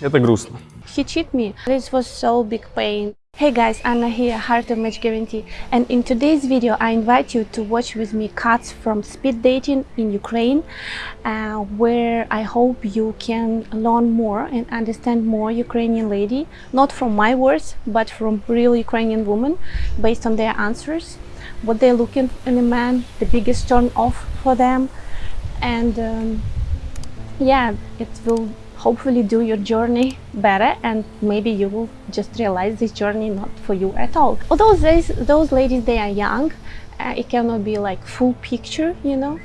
Это грустно. He cheated me. This was so big pain. Hey guys, Anna here, Heart of Match Guarantee. And in today's video, I invite you to watch with me cuts from speed dating in Ukraine, uh, where I hope you can learn more and understand more Ukrainian lady, not from my words, but from real Ukrainian women, based on their answers, what they're looking in a man, the biggest turn off for them, and um, yeah, it will hopefully do your journey better and maybe you will just realize this journey not for you at all. Although those, those ladies they are young. Uh, it cannot be like full picture you know?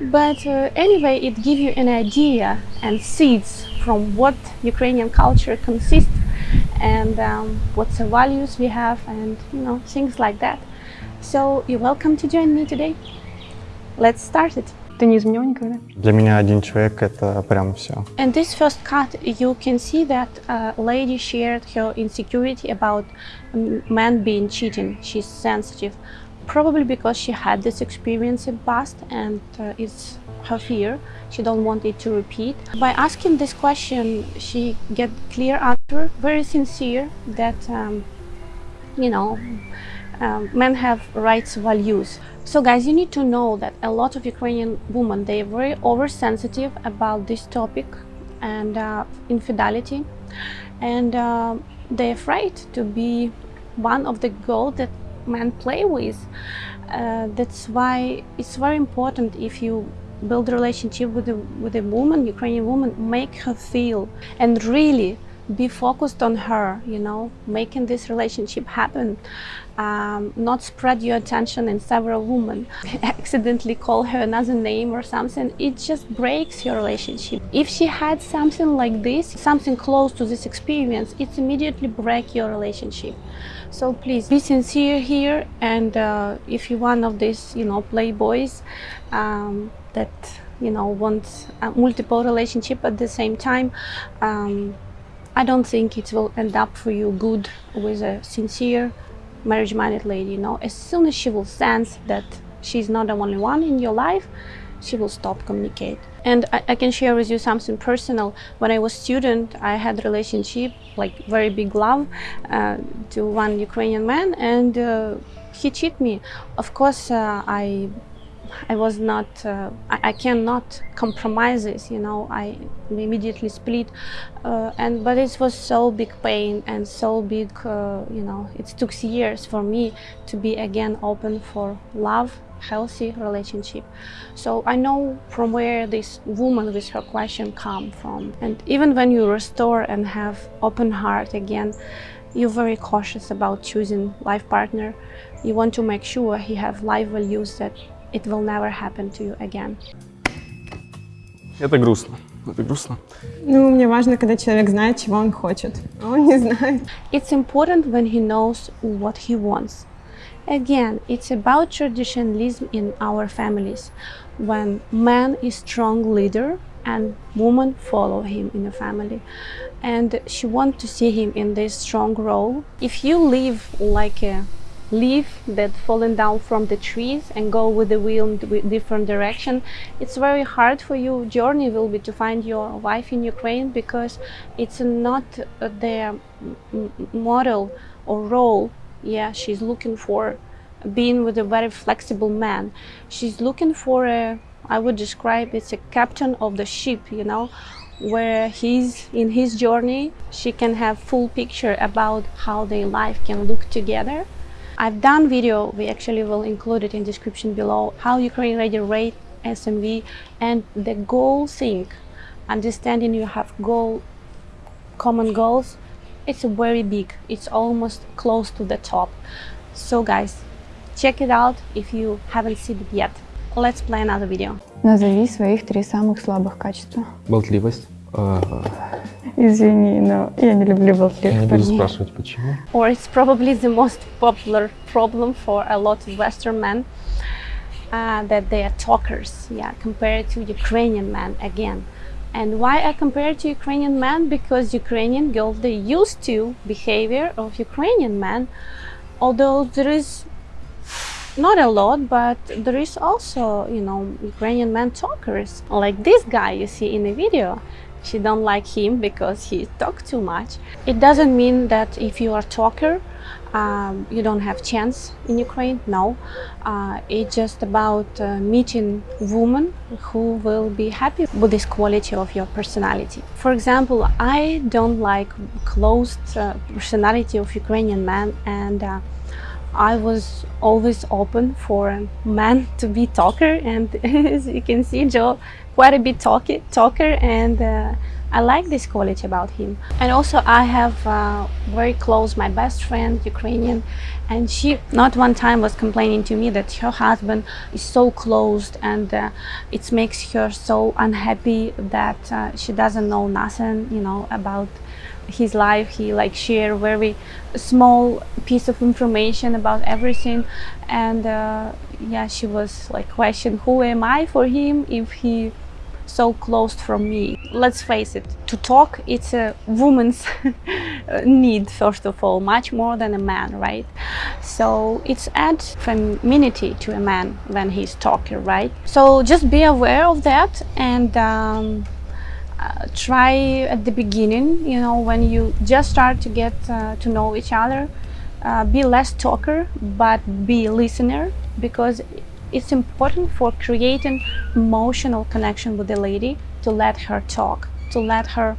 But uh, anyway it gives you an idea and seeds from what ukrainian culture consists and um, what's the values we have and you know things like that. So you're welcome to join me today. Let's start it Ты не изменял никогда? Для меня один человек это прям все. In this first cut, you can see that a lady shared her insecurity about men being cheating. She's sensitive, probably because she had this experience in past and uh, it's her fear. She don't want it to repeat. By asking this question, she get clear answer, very sincere that um, you know um, men have rights values. So guys, you need to know that a lot of Ukrainian women, they are very oversensitive about this topic and uh, infidelity. And uh, they're afraid to be one of the girls that men play with. Uh, that's why it's very important if you build a relationship with a, with a woman, Ukrainian woman, make her feel and really be focused on her, you know, making this relationship happen um, not spread your attention in several women, accidentally call her another name or something, it just breaks your relationship. If she had something like this, something close to this experience, it immediately break your relationship. So please be sincere here and uh, if you're one of these, you know, playboys um, that, you know, want multiple relationship at the same time, um, I don't think it will end up for you good with a sincere marriage-minded lady, you know, as soon as she will sense that she's not the only one in your life, she will stop communicate. And I, I, can share with you something personal. When I was student, I had relationship, like very big love, uh, to one Ukrainian man, and uh, he cheated me. Of course, uh, I I was not, uh, I, I, cannot compromise this, you know, I immediately split, uh, and but it was so big pain and so big, uh, you know, it took years for me to be again open for love, healthy relationship. So I know from where this woman with her question come from. And even when you restore and have open heart again, you're very cautious about choosing life partner. You want to make sure he have life values that it will never happen to you again. Это грустно. Это грустно. Ну, мне важно, когда человек знает, чего он хочет, а он не знает. It's important when he knows what he wants. Again, it's about traditionalism in our families, when man is strong leader and woman follow him in the family. And she wants to see him in this strong role. If you live like a leaf that fallen down from the trees and go with the wind in different direction. It's very hard for you journey will be to find your wife in Ukraine because it's not uh, their model or role. Yeah she's looking for being with a very flexible man. She's looking for a I would describe it's a captain of the ship you know where he's in his journey she can have full picture about how their life can look together I've done video, we actually will include it in description below, how Ukraine Ready rate SMV and the goal thing, understanding you have goal, common goals, it's very big, it's almost close to the top. So guys, check it out if you haven't seen it yet. Let's play another video. Назови своих три самых слабых качества. Болтливость. Извини, но я не люблю болтливых Я не буду спрашивать, почему. Or it's probably the most popular problem for a lot of Western men uh, that they are talkers, yeah, compared to Ukrainian men again. And why I compare to Ukrainian men? Because Ukrainian girls, they used to behavior of Ukrainian men, although there is not a lot, but there is also, you know, Ukrainian men talkers. Like this guy you see in the video, she don't like him because he talk too much. It doesn't mean that if you are talker, um, you don't have chance in Ukraine. No, uh, it's just about uh, meeting women who will be happy with this quality of your personality. For example, I don't like closed uh, personality of Ukrainian men and. Uh, I was always open for man to be talker and as you can see Joe quite a bit talker and uh, I like this quality about him. And also I have uh, very close my best friend Ukrainian and she not one time was complaining to me that her husband is so closed and uh, it makes her so unhappy that uh, she doesn't know nothing you know about his life he like share very small piece of information about everything and uh, yeah she was like question who am i for him if he so closed from me. Let's face it to talk it's a woman's need first of all much more than a man right? So it's adds femininity to a man when he's talking right? So just be aware of that and um, uh, try at the beginning, you know, when you just start to get uh, to know each other, uh, be less talker, but be a listener, because it's important for creating emotional connection with the lady to let her talk, to let her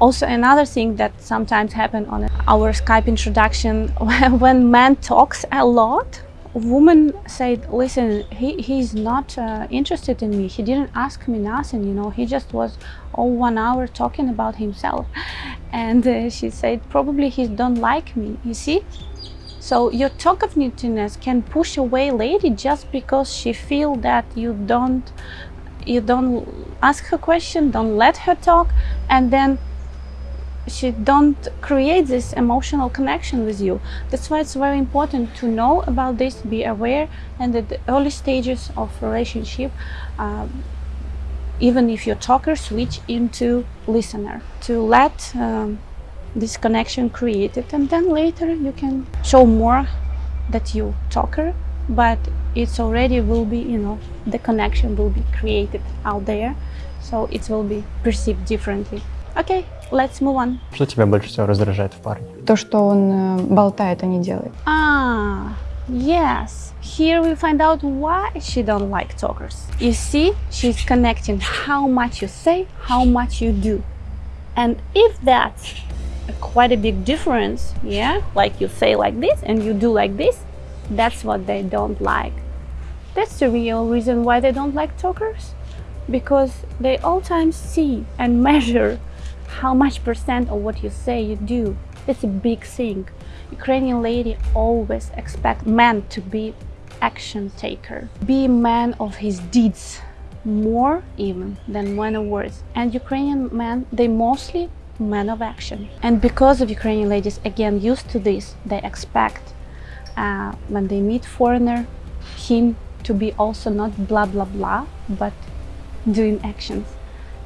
also another thing that sometimes happen on our Skype introduction, when man talks a lot, woman said, listen, he, he's not uh, interested in me. He didn't ask me nothing, you know, he just was all one hour talking about himself. And uh, she said, probably he don't like me, you see? So your talk of talkativeness can push away lady just because she feel that you don't you don't ask her question, don't let her talk, and then she don't create this emotional connection with you. That's why it's very important to know about this, be aware, and at the early stages of relationship, um, even if you're talker, switch into listener to let um, this connection created, and then later you can show more that you talker, but it's already will be, you know, the connection will be created out there, so it will be perceived differently. Okay, let's move on. Что тебя больше всего раздражает в парне? То, что он э, болтает, а не делает. Ah, yes. Here we find out why she don't like talkers. You see, she's connecting how much you say, how much you do. And if that's a quite a big difference, yeah, like you say like this and you do like this, that's what they don't like. That's the real reason why they don't like talkers. Because they all times see and measure how much percent of what you say you do. It's a big thing. Ukrainian lady always expect man to be action taker, be man of his deeds, more even than man of words. And Ukrainian men, they mostly men of action. And because of Ukrainian ladies, again, used to this, they expect uh, when they meet foreigner, him to be also not blah blah blah, but doing actions.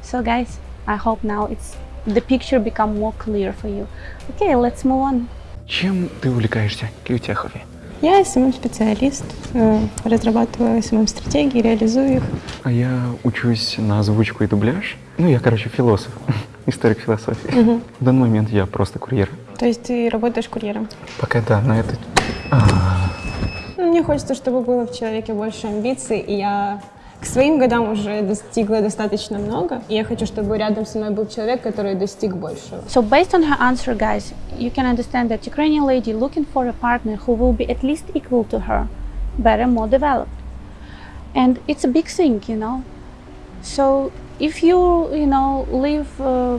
So guys, I hope now it's the picture become more clear for you. Okay, let's move on. Чем ты увлекаешься? Какие у тебя хобби? Я СММ-специалист, э, разрабатываю СММ-стратегии, реализую их. А я учусь на озвучку и дубляж. Ну, я, короче, философ, историк философии. В данный момент я просто курьер. То есть ты работаешь курьером. Пока да, но это... Ну, Мне хочется, чтобы было в человеке больше амбиций, и я к своим годам уже достигла достаточно много, и я хочу, чтобы рядом со мной был человек, который достиг большего. So based on her answer, guys, you can understand that Ukrainian lady looking for a partner who will be at least equal to her, better, more developed. And it's a big thing, you know. So if you, you know, live, uh,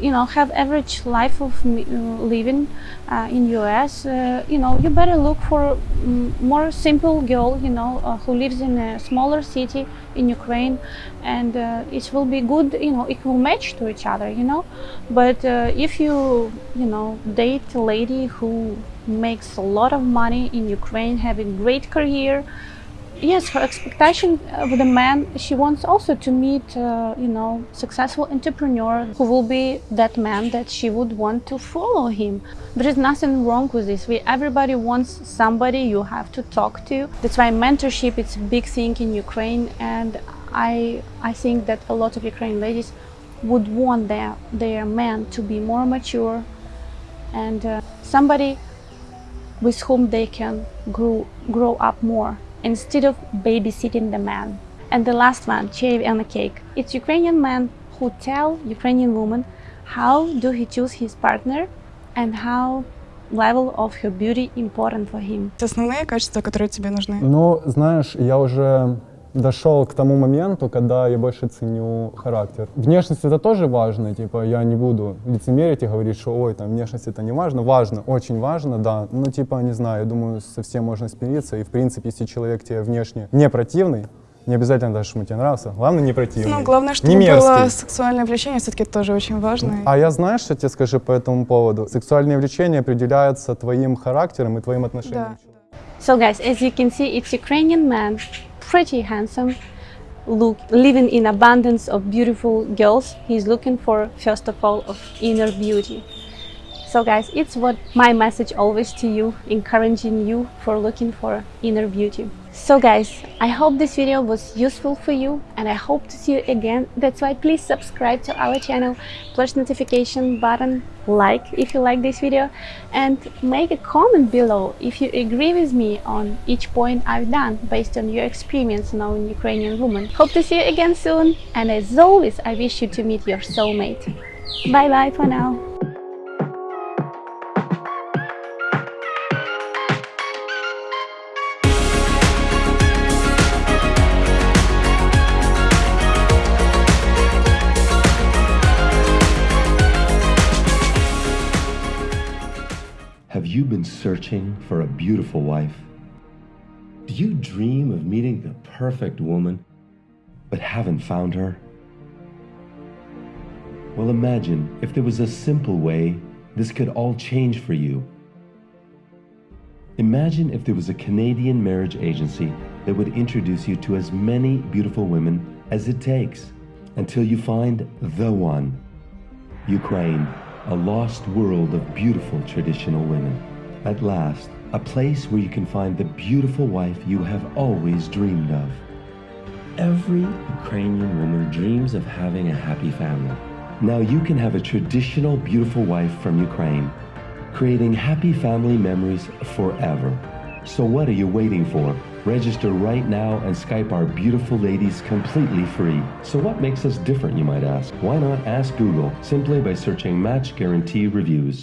you know, have average life of uh, living uh, in US, uh, you know, you better look for mm, more simple girl, you know, uh, who lives in a smaller city in Ukraine, and uh, it will be good, you know, it will match to each other, you know. But uh, if you, you know, date a lady who makes a lot of money in Ukraine, having great career, yes her expectation of the man she wants also to meet uh, you know successful entrepreneur who will be that man that she would want to follow him. There is nothing wrong with this. We everybody wants somebody you have to talk to. That's why mentorship is a big thing in ukraine and i i think that a lot of ukrainian ladies would want their, their man to be more mature and uh, somebody with whom they can grow, grow up more instead of babysitting the man. And the last one, cherry on the cake. It's Ukrainian men who tell Ukrainian women how do he choose his partner and how level of her beauty important for him. Основные качества, которые тебе нужны. Ну, знаешь, я уже дошел к тому моменту, когда я больше ценю характер. Внешность это тоже важно, типа я не буду лицемерить и говорить, что ой, там внешность это не важно. Важно, очень важно, да. Ну, типа, не знаю, я думаю, со всем можно смириться. И, в принципе, если человек тебе внешне не противный, не обязательно даже, что ему тебе нравился, главное, не противный. Ну, главное, чтобы не мерзкий. было сексуальное влечение, все-таки тоже очень важно. А я знаю, что тебе скажу по этому поводу. Сексуальное влечение определяется твоим характером и твоим отношением. Да. So guys, as you can see, it's Ukrainian man, pretty handsome, look, living in abundance of beautiful girls. He's looking for, first of all, of inner beauty. So guys, it's what my message always to you, encouraging you for looking for inner beauty. So guys, I hope this video was useful for you and I hope to see you again. That's why please subscribe to our channel, push notification button, like if you like this video and make a comment below if you agree with me on each point I've done based on your experience knowing Ukrainian woman. Hope to see you again soon and as always I wish you to meet your soulmate. Bye bye for now. You been searching for a beautiful wife? Do you dream of meeting the perfect woman, but haven't found her? Well, imagine if there was a simple way this could all change for you. Imagine if there was a Canadian marriage agency that would introduce you to as many beautiful women as it takes until you find the one. Ukraine, a lost world of beautiful traditional women. At last, a place where you can find the beautiful wife you have always dreamed of. Every Ukrainian woman dreams of having a happy family. Now you can have a traditional beautiful wife from Ukraine, creating happy family memories forever. So what are you waiting for? Register right now and Skype our beautiful ladies completely free. So what makes us different, you might ask? Why not ask Google simply by searching Match Guarantee Reviews?